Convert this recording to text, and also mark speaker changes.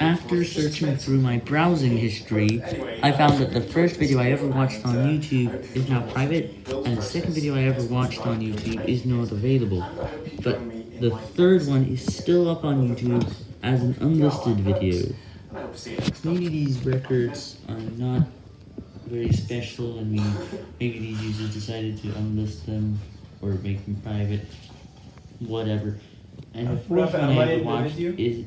Speaker 1: After searching through my browsing history, I found that the first video I ever watched on YouTube is now private, and the second video I ever watched on YouTube is not available. But the third one is still up on YouTube as an unlisted video. Maybe these records are not very special, and we, maybe these users decided to unlist them, or make them private, whatever. And the fourth one I ever watched is